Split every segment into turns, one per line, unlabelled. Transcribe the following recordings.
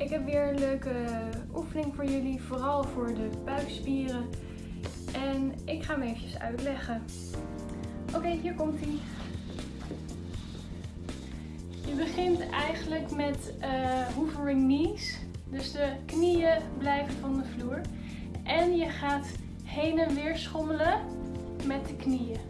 Ik heb weer een leuke oefening voor jullie, vooral voor de buikspieren. En ik ga hem eventjes uitleggen. Oké, hier komt hij. Je begint eigenlijk met uh, hoovering knees. Dus de knieën blijven van de vloer. En je gaat heen en weer schommelen met de knieën.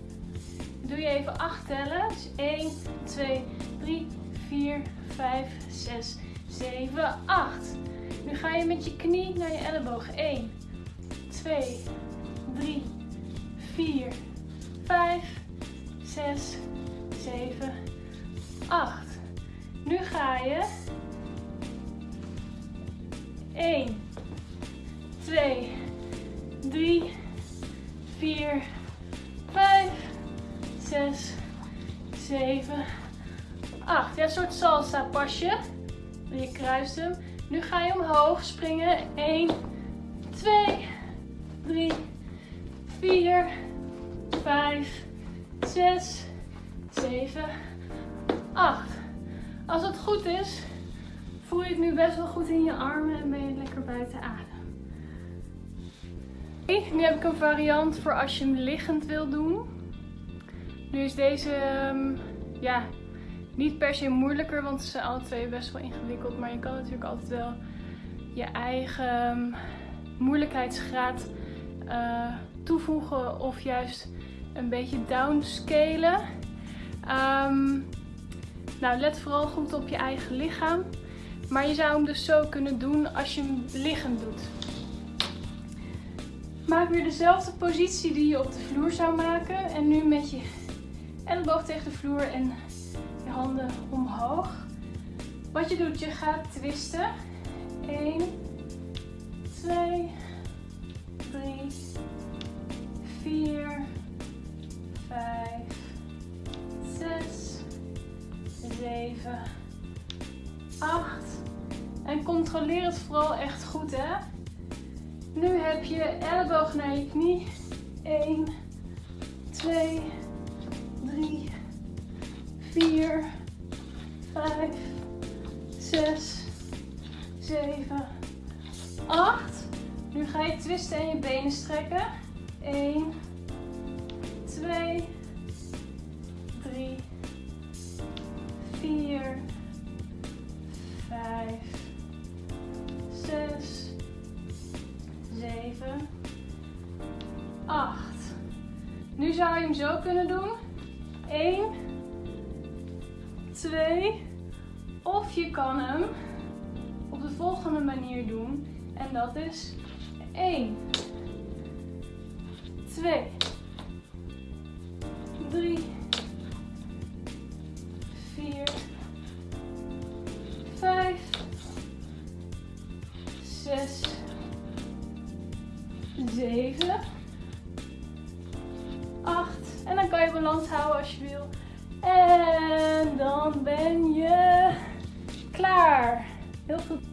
Doe je even acht tellen. 1, 2, 3, 4, 5, 6, 7, 8. Nu ga je met je knie naar je elleboog. 1, 2, 3, 4, 5, 6, 7, 8. Nu ga je 1, 2, 3, 4, 5, 6, 7, 8. Ja, een soort salsa pasje. Je kruist hem. Nu ga je omhoog springen. 1, 2, 3, 4, 5, 6, 7, 8. Als het goed is, voel je het nu best wel goed in je armen en ben je lekker buiten adem. Nu heb ik een variant voor als je hem liggend wil doen. Nu is deze um, ja, niet per se moeilijker, want ze zijn alle twee best wel ingewikkeld. Maar je kan natuurlijk altijd wel je eigen moeilijkheidsgraad uh, toevoegen of juist een beetje downscalen. Um, nou, let vooral goed op je eigen lichaam. Maar je zou hem dus zo kunnen doen als je hem liggend doet. Maak weer dezelfde positie die je op de vloer zou maken. En nu met je elleboog tegen de vloer en je handen omhoog. Wat je doet, je gaat twisten. 1, 2, 3, 4, 5, 6, 7, 8. En controleer het vooral echt goed, hè. Nu heb je elleboog naar je knie. 1, 2, 3, 4, 5, 6, 7, 8. Nu ga je twisten en je benen strekken. 1, 2, 3, 4, 5, 6, 7, 8. Nu zou je hem zo kunnen doen. 1, 2. Of je kan hem op de volgende manier doen. En dat is 1, 2, 3, 4, 5, 6, 7, 8. En dan kan je balans houden als je wil. En dan ben je klaar. Heel goed.